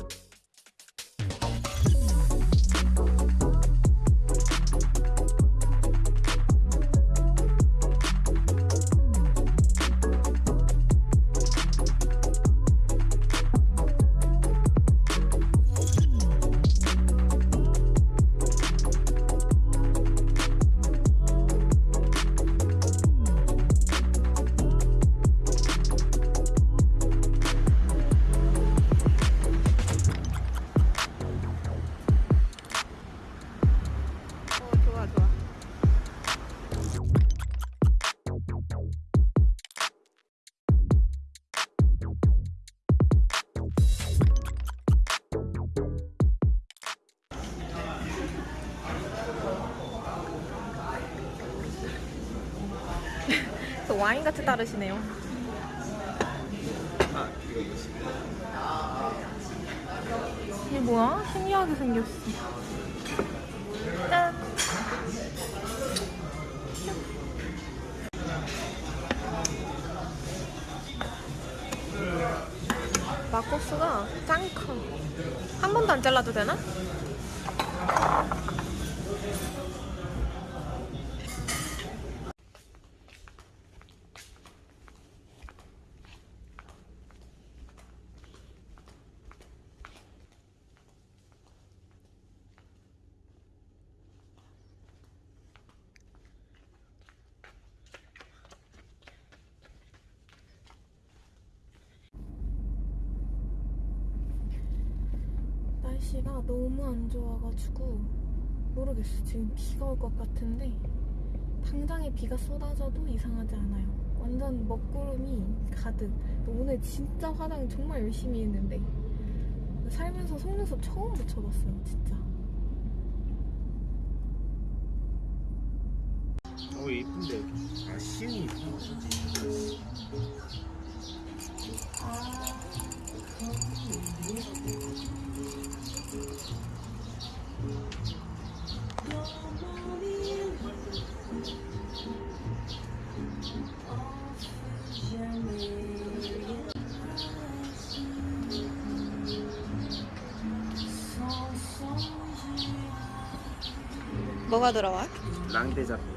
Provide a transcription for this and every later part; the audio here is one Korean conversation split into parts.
어 와인 같이 따르시네요 이게 뭐야? 신기하게 생겼어 짠 막국수가 짱 커. 한 번도 안 잘라도 되나? 날씨가 너무 안 좋아가지고 모르겠어. 지금 비가 올 것 같은데 당장에 비가 쏟아져도 이상하지 않아요. 완전 먹구름이 가득. 오늘 진짜 화장 정말 열심히 했는데 살면서 속눈썹 처음 붙여봤어요, 진짜. 어 이쁜데 아 신이 뭐가 들어와? 랑데자페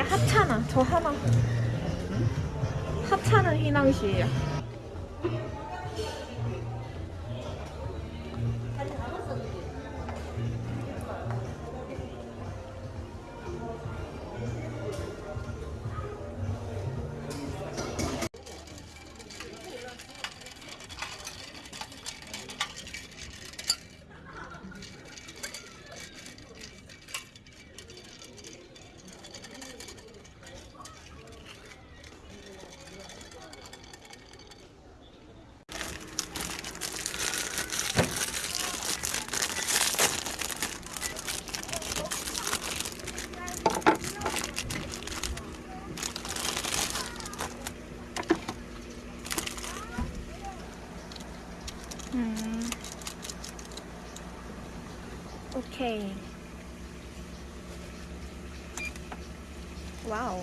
하찮아. 저 하나. 하찮은 휘낭시에요. 오케이. 와우.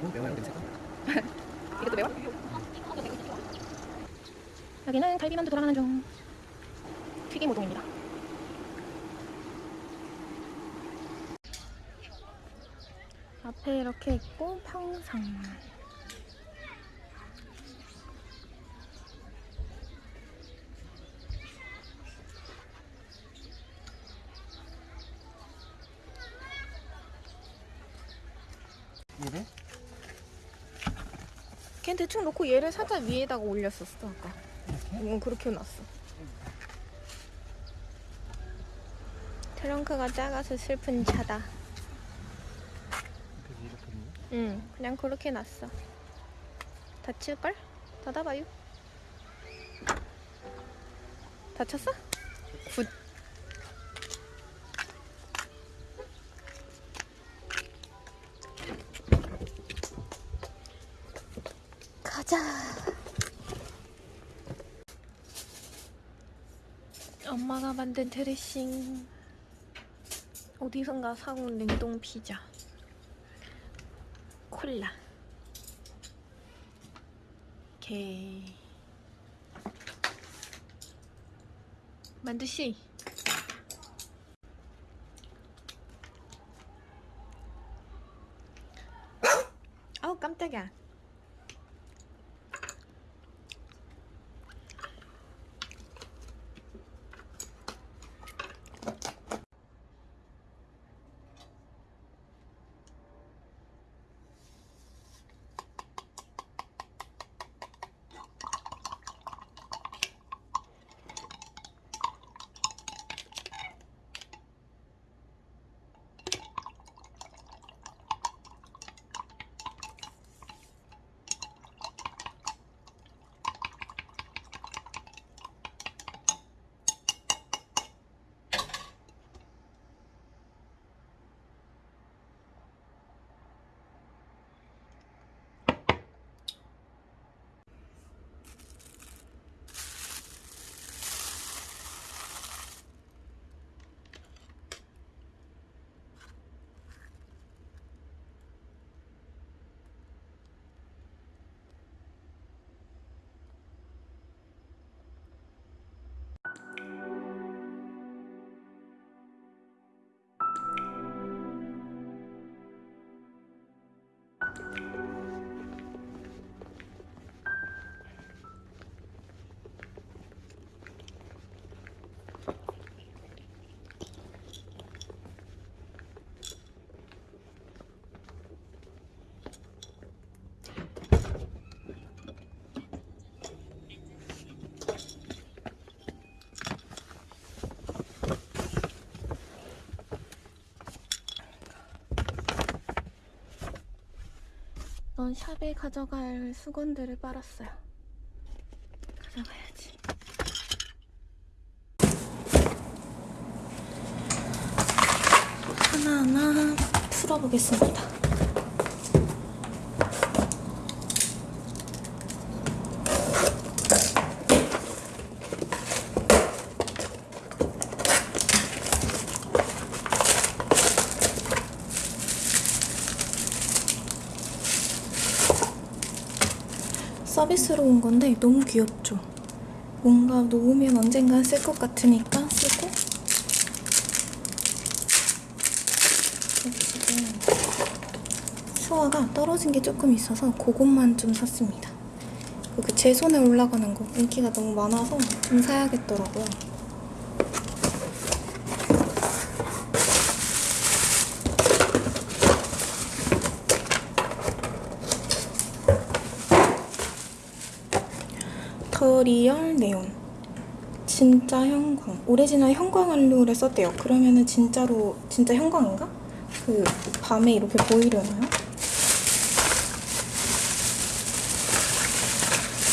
어, 매워요 냄새가 이것도 매워? 여기는 갈비만두 돌아가는 중. 앞에 이렇게 있고 평상만 얘를? 걘 대충 놓고 얘를 살짝 위에다가 올렸었어 아까 이렇게? 응 그렇게 놨어 트렁크가 작아서 슬픈 차다 응 그냥 그렇게 놨어. 닫힐걸? 닫아봐요. 닫혔어? Good. 가자. 엄마가 만든 드레싱. 어디선가 사온 냉동 피자. 콜라. 오케이. 만두씨. 넌 샵에 가져갈 수건들을 빨았어요. 가져가야지. 하나하나 풀어보겠습니다. 서비스로 온 건데 너무 귀엽죠? 뭔가 놓으면 언젠간 쓸 것 같으니까 쓰고 수화가 떨어진 게 조금 있어서 그것만 좀 샀습니다. 그제 손에 올라가는 거 인기가 너무 많아서 좀 사야겠더라고요. The Real 네온 진짜 형광. 오리지널 형광 원료를 썼대요. 그러면은 진짜로 진짜 형광인가? 그 밤에 이렇게 보이려나요?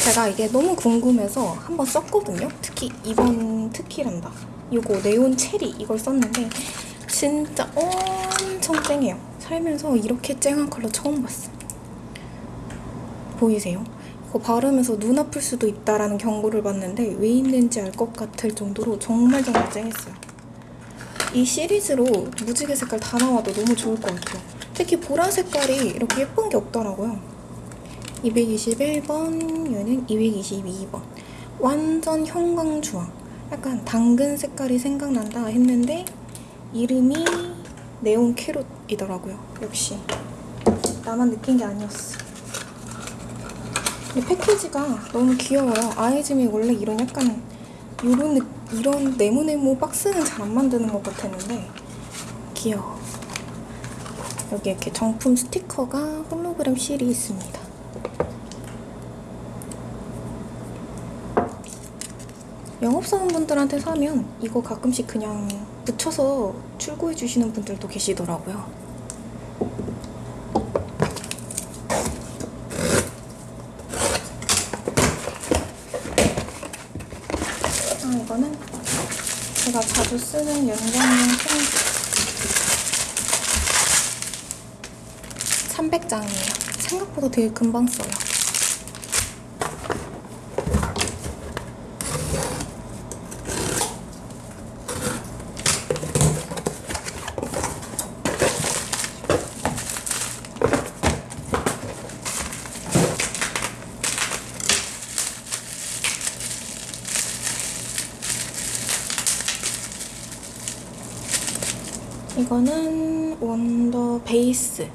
제가 이게 너무 궁금해서 한번 썼거든요. 특히 이번 특히란다. 이거 네온 체리 이걸 썼는데 진짜 엄청 쨍해요. 살면서 이렇게 쨍한 컬러 처음 봤어 보이세요? 이거 바르면서 눈 아플 수도 있다라는 경고를 받는데 왜 있는지 알 것 같을 정도로 정말 정말 쨍했어요. 이 시리즈로 무지개 색깔 다 나와도 너무 좋을 것 같아요. 특히 보라 색깔이 이렇게 예쁜 게 없더라고요. 221번, 얘는 222번. 완전 형광주황. 약간 당근 색깔이 생각난다 했는데 이름이 네온 캐롯이더라고요. 역시 나만 느낀 게 아니었어. 근데 패키지가 너무 귀여워요. 아이즈미 원래 이런 약간 이런 느- 이런 네모네모 박스는 잘 안 만드는 것 같았는데 귀여워. 여기 이렇게 정품 스티커가 홀로그램 실이 있습니다. 영업사원분들한테 사면 이거 가끔씩 그냥 붙여서 출고해 주시는 분들도 계시더라고요. 아, 이거는 제가 자주 쓰는 연장용 편지. 300장이에요. 생각보다 되게 금방 써요. 이거는 원더 베이스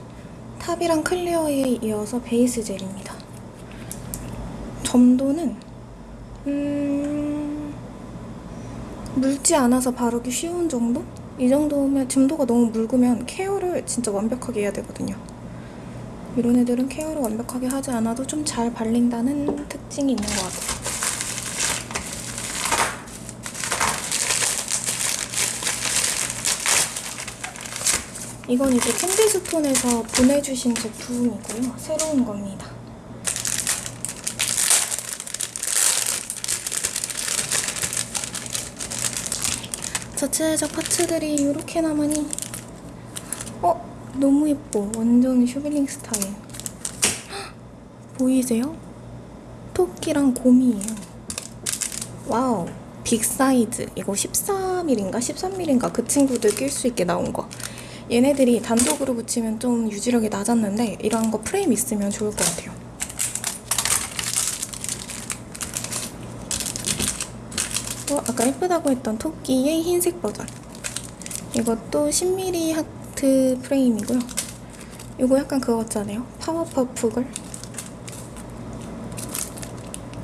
top이랑 clear에 이어서 베이스 젤입니다. 점도는 음 묽지 않아서 바르기 쉬운 정도? 이 정도면 점도가 너무 묽으면 케어를 진짜 완벽하게 해야 되거든요. 이런 애들은 케어를 완벽하게 하지 않아도 좀 잘 발린다는 특징이 있는 것 같아요. 이건 이제 캔디스톤에서 보내주신 제품이고요. 새로운 겁니다. 자체적 parts들이 이렇게 남으니 어? 너무 예뻐. 완전 슈빌링 스타일. 헉, 보이세요? 토끼랑 곰이에요. 와우. big 사이즈. 이거 14mm인가 13mm인가 그 친구들 낄 수 있게 나온 거. 얘네들이 단독으로 붙이면 좀 유지력이 낮았는데 이런 거 프레임 있으면 좋을 것 같아요. 또 아까 예쁘다고 했던 토끼의 흰색 버전. 이것도 10mm 하트 프레임이고요. 이거 약간 그거 같잖아요. 파워퍼프 걸.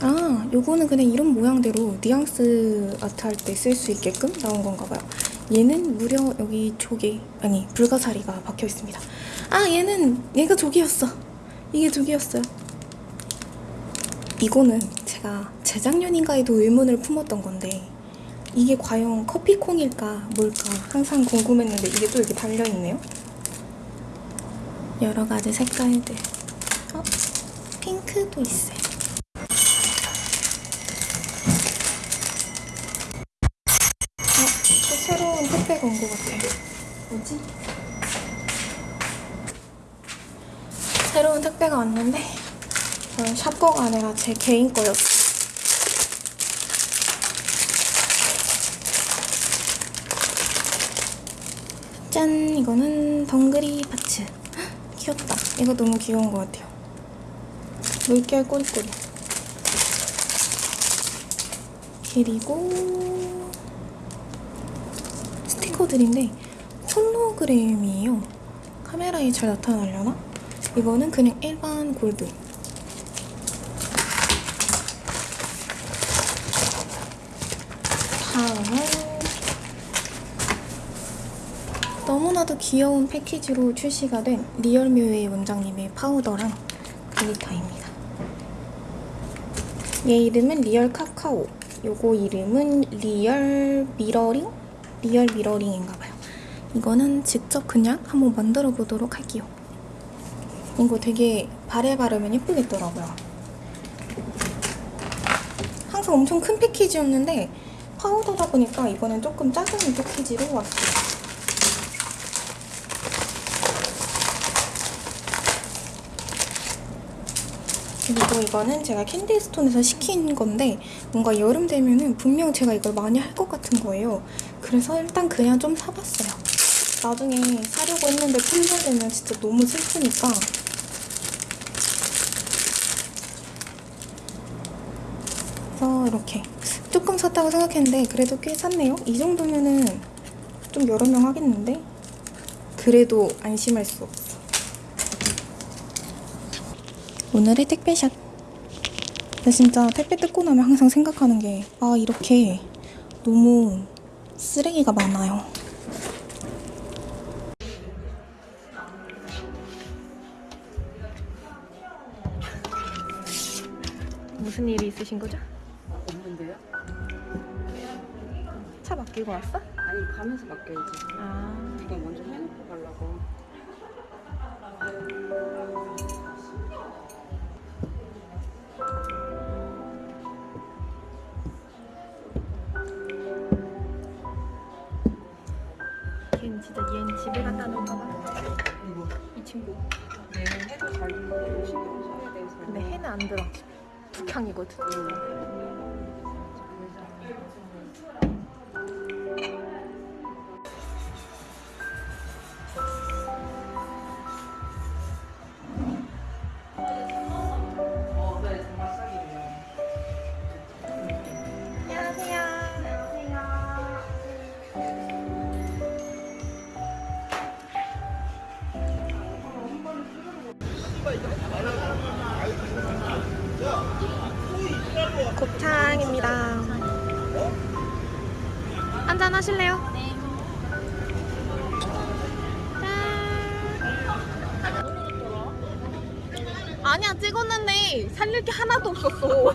아, 요거는 그냥 이런 모양대로 뉘앙스 아트 할 때 쓸 수 있게끔 나온 건가 봐요. 얘는 무려 여기 조개, 아니, 불가사리가 박혀 있습니다. 아, 얘는, 얘가 조개였어. 이게 조개였어요. 이거는 제가 재작년인가에도 의문을 품었던 건데, 이게 과연 커피콩일까, 뭘까, 항상 궁금했는데, 이게 또 이렇게 달려있네요. 여러 가지 색깔들. 어, 핑크도 있어요. 택배가 왔는데 이건 샵버가 아니라 제 개인 거였어. 짠! 이거는 덩그리 파츠. 헉, 귀엽다. 이거 너무 귀여운 것 같아요. 물결 꼬리꼬리. 그리고 스티커들인데 홀로그램이에요. 카메라에 잘 나타나려나? 이거는 그냥 일반 골드. 다음은 너무나도 귀여운 패키지로 출시가 된 리얼묘의 원장님의 파우더랑 glitter입니다. 얘 이름은 real 카카오. 요거 이름은 real mirroring? real mirroring인가봐요. 이거는 직접 그냥 한번 만들어 보도록 할게요. 이거 되게 발에 바르면 예쁘겠더라고요. 항상 엄청 큰 패키지였는데 파우더다 보니까 이번엔 조금 작은 패키지로 왔어요. 그리고 이거는 제가 캔디스톤에서 시킨 건데 뭔가 여름 되면은 분명 제가 이걸 많이 할 것 같은 거예요. 그래서 일단 그냥 좀 사봤어요. 나중에 사려고 했는데 품절되면 진짜 너무 슬프니까 그래서 이렇게 조금 샀다고 생각했는데 그래도 꽤 샀네요. 이 정도면은 좀 여러 명 하겠는데 그래도 안심할 수 없어. 오늘의 택배샷 진짜 택배 뜯고 나면 항상 생각하는 게 아 이렇게 너무 쓰레기가 많아요. 무슨 일이 있으신 거죠? 맡기고 왔어? 아니 가면서 맡겨야지. 아 이거 먼저 해놓고 가려고. 걔는 진짜 얘는 집에 갖다 놓을까 봐. 이 친구. 네, 해도 잘 신경 써야 돼서. 근데 해는 안 들어. 북향이거든. 어, 살릴 게 하나도 없었어.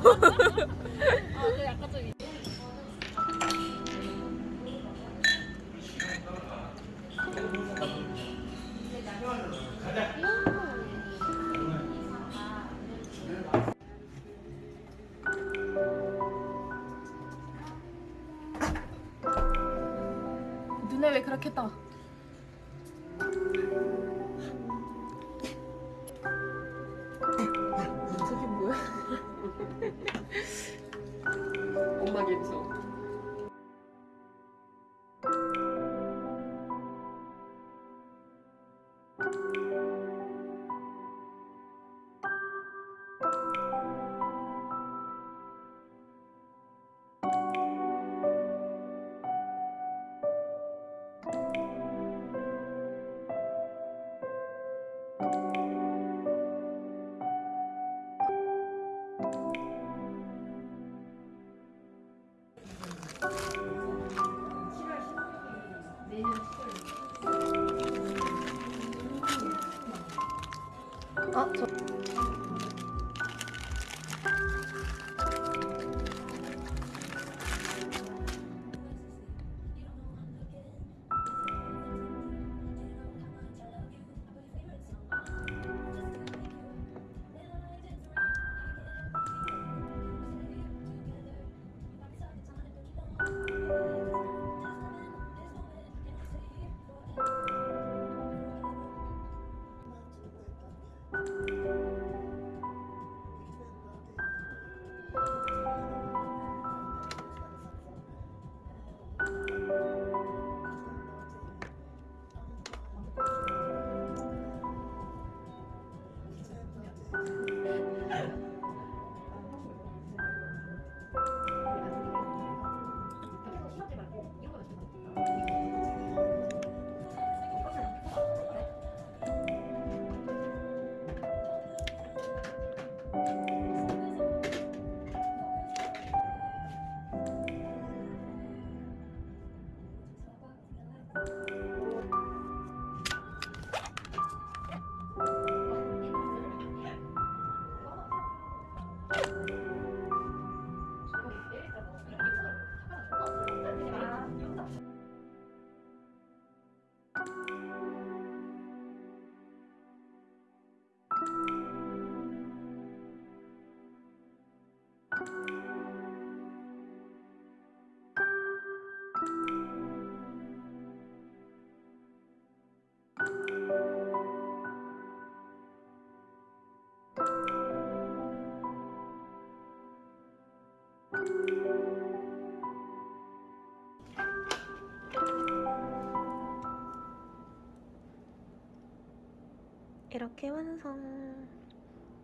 이렇게 완성.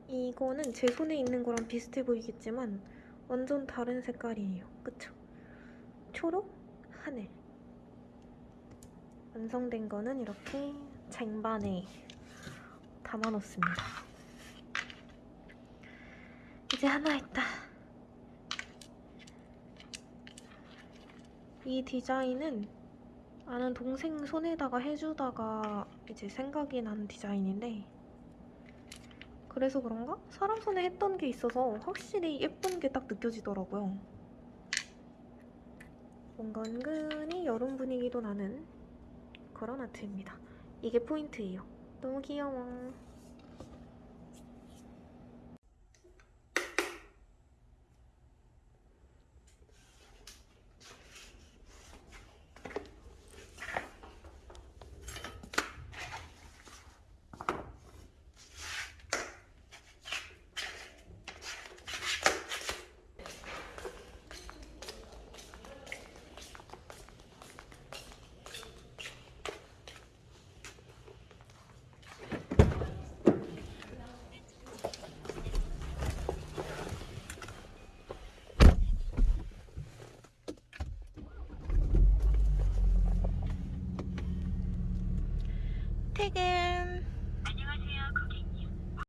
이거는 제 손에 있는 거랑 비슷해 보이겠지만 완전 다른 색깔이에요. 그쵸? 초록, 하늘. 완성된 거는 이렇게 쟁반에 담아놓습니다. 이제 하나 있다. 이 디자인은 아는 동생 손에다가 해주다가 이제 생각이 난 디자인인데 그래서 그런가? 사람 손에 했던 게 있어서 확실히 예쁜 게 딱 느껴지더라고요. 뭔가 은근히 여름 분위기도 나는 그런 아트입니다. 이게 포인트예요. 너무 귀여워. 퇴근!